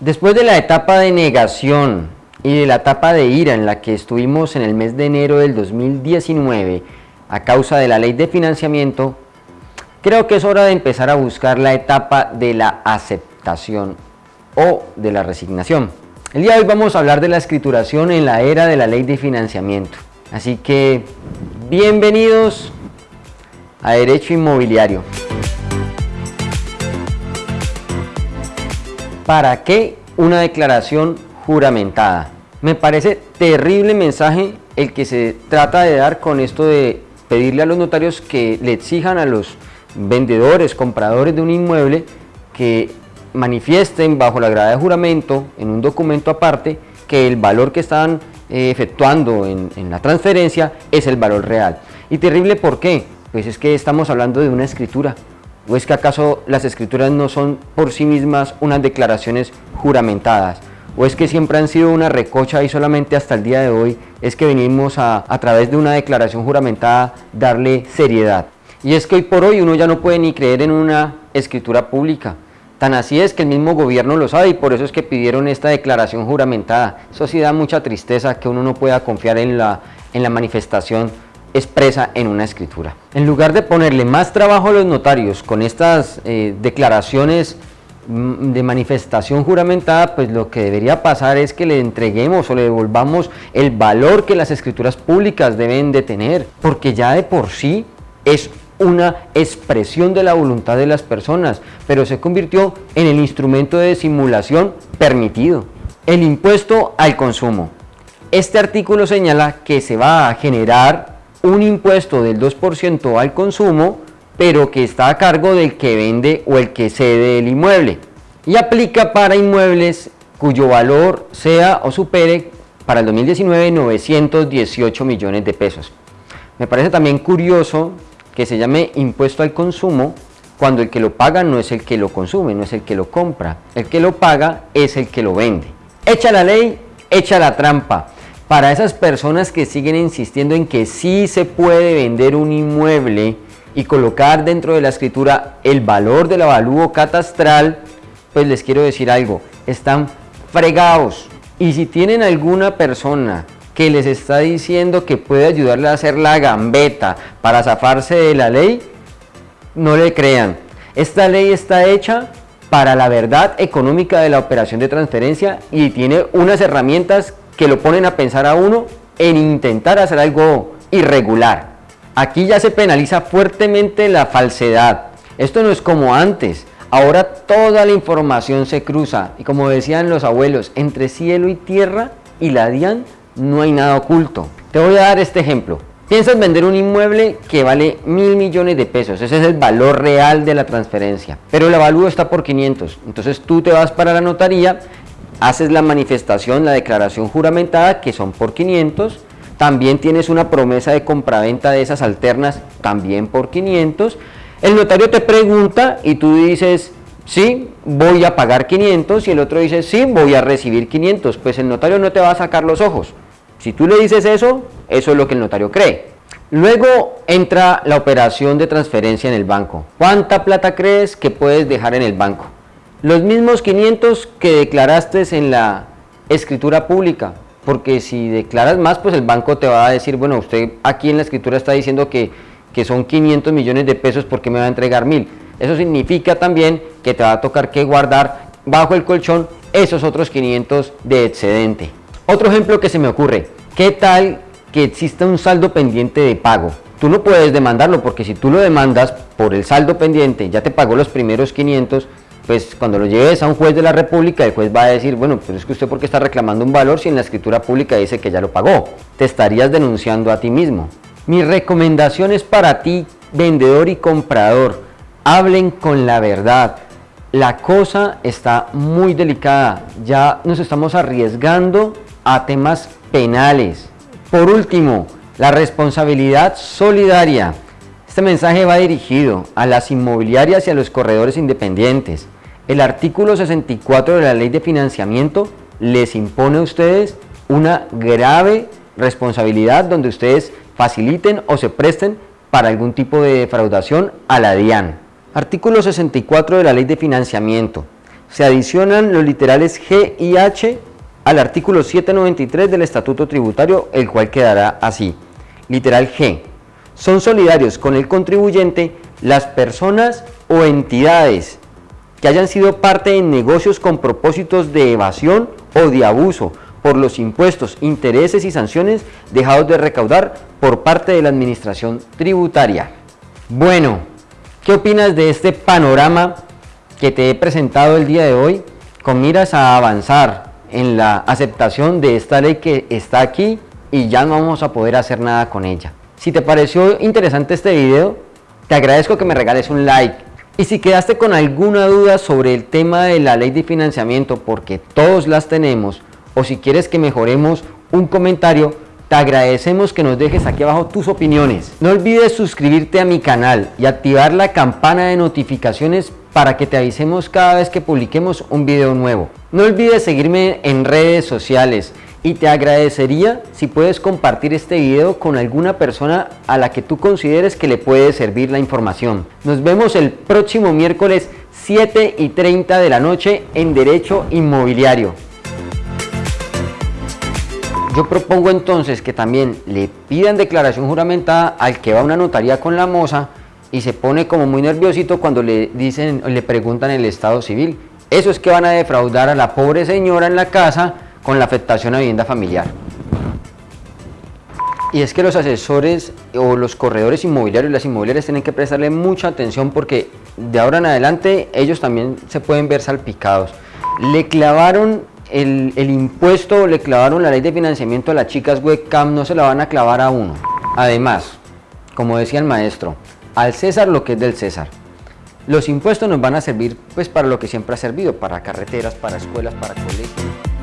Después de la etapa de negación y de la etapa de ira en la que estuvimos en el mes de enero del 2019 a causa de la ley de financiamiento, creo que es hora de empezar a buscar la etapa de la aceptación o de la resignación. El día de hoy vamos a hablar de la escrituración en la era de la ley de financiamiento. Así que, bienvenidos a Derecho Inmobiliario. ¿Para qué una declaración juramentada? Me parece terrible mensaje el que se trata de dar con esto de pedirle a los notarios que le exijan a los vendedores, compradores de un inmueble que manifiesten bajo la grada de juramento en un documento aparte que el valor que están eh, efectuando en, en, la transferencia es el valor real. ¿Y terrible por qué? Pues es que estamos hablando de una escritura. ¿O es que acaso las escrituras no son por sí mismas unas declaraciones juramentadas? ¿O es que siempre han sido una recocha y solamente hasta el día de hoy es que venimos a, a través de una declaración juramentada darle seriedad? Y es que hoy por hoy uno ya no puede ni creer en una escritura pública. Tan así es que el mismo gobierno lo sabe y por eso es que pidieron esta declaración juramentada. Eso sí da mucha tristeza que uno no pueda confiar en la, en la manifestación expresa en una escritura. En lugar de ponerle más trabajo a los notarios con estas eh, declaraciones mm, de manifestación juramentada, pues lo que debería pasar es que le entreguemos o le devolvamos el valor que las escrituras públicas deben de tener, porque ya de por sí es una expresión de la voluntad de las personas, pero se convirtió en el instrumento de simulación permitido. El impuesto al consumo. Este artículo señala que se va a generar un impuesto del 2% al consumo, pero que está a cargo del que vende o el que cede el inmueble. Y aplica para inmuebles cuyo valor sea o supere para el 2019 918 millones de pesos. Me parece también curioso que se llame impuesto al consumo cuando el que lo paga no es el que lo consume, no es el que lo compra. El que lo paga es el que lo vende. Echa la ley, echa la trampa. Para esas personas que siguen insistiendo en que sí se puede vender un inmueble y colocar dentro de la escritura el valor del avalúo catastral, pues les quiero decir algo, están fregados. Y si tienen alguna persona que les está diciendo que puede ayudarle a hacer la gambeta para zafarse de la ley, no le crean. Esta ley está hecha para la verdad económica de la operación de transferencia y tiene unas herramientas que lo ponen a pensar a uno en intentar hacer algo irregular. Aquí ya se penaliza fuertemente la falsedad. Esto no es como antes. Ahora toda la información se cruza y como decían los abuelos, entre cielo y tierra y la DIAN no hay nada oculto. Te voy a dar este ejemplo. Piensas vender un inmueble que vale mil millones de pesos, ese es el valor real de la transferencia, pero el avalúo está por 500, entonces tú te vas para la notaría, haces la manifestación, la declaración juramentada que son por 500, también tienes una promesa de compraventa de esas alternas también por 500, el notario te pregunta y tú dices, sí, voy a pagar 500 y el otro dice, sí, voy a recibir 500, pues el notario no te va a sacar los ojos, si tú le dices eso, eso es lo que el notario cree. Luego entra la operación de transferencia en el banco. ¿Cuánta plata crees que puedes dejar en el banco? Los mismos 500 que declaraste en la escritura pública. Porque si declaras más, pues el banco te va a decir, bueno, usted aquí en la escritura está diciendo que, que son 500 millones de pesos, ¿por qué me va a entregar mil? Eso significa también que te va a tocar que guardar bajo el colchón esos otros 500 de excedente. Otro ejemplo que se me ocurre, ¿qué tal que exista un saldo pendiente de pago? Tú no puedes demandarlo porque si tú lo demandas por el saldo pendiente, ya te pagó los primeros 500, pues cuando lo lleves a un juez de la república, el juez va a decir, bueno, pero es que usted porque está reclamando un valor si en la escritura pública dice que ya lo pagó. Te estarías denunciando a ti mismo. Mi recomendación es para ti, vendedor y comprador, hablen con la verdad. La cosa está muy delicada, ya nos estamos arriesgando a temas penales. Por último, la responsabilidad solidaria. Este mensaje va dirigido a las inmobiliarias y a los corredores independientes. El artículo 64 de la ley de financiamiento les impone a ustedes una grave responsabilidad donde ustedes faciliten o se presten para algún tipo de defraudación a la DIAN. Artículo 64 de la ley de financiamiento se adicionan los literales G y H al artículo 793 del Estatuto Tributario, el cual quedará así. Literal G. Son solidarios con el contribuyente las personas o entidades que hayan sido parte en negocios con propósitos de evasión o de abuso por los impuestos, intereses y sanciones dejados de recaudar por parte de la administración tributaria. Bueno, ¿qué opinas de este panorama que te he presentado el día de hoy con miras a avanzar en la aceptación de esta ley que está aquí y ya no vamos a poder hacer nada con ella. Si te pareció interesante este video, te agradezco que me regales un like. Y si quedaste con alguna duda sobre el tema de la ley de financiamiento, porque todos las tenemos, o si quieres que mejoremos un comentario, te agradecemos que nos dejes aquí abajo tus opiniones. No olvides suscribirte a mi canal y activar la campana de notificaciones para que te avisemos cada vez que publiquemos un video nuevo. No olvides seguirme en redes sociales y te agradecería si puedes compartir este video con alguna persona a la que tú consideres que le puede servir la información. Nos vemos el próximo miércoles 7 y 30 de la noche en Derecho Inmobiliario. Yo propongo entonces que también le pidan declaración juramentada al que va a una notaría con la moza y se pone como muy nerviosito cuando le dicen, le preguntan el estado civil. Eso es que van a defraudar a la pobre señora en la casa con la afectación a vivienda familiar. Y es que los asesores o los corredores inmobiliarios, las inmobiliarias tienen que prestarle mucha atención porque de ahora en adelante ellos también se pueden ver salpicados. Le clavaron el, impuesto le clavaron la ley de financiamiento a las chicas webcam, no se la van a clavar a uno. Además, como decía el maestro, al César lo que es del César. Los impuestos nos van a servir pues para lo que siempre ha servido, para carreteras, para escuelas, para colegios.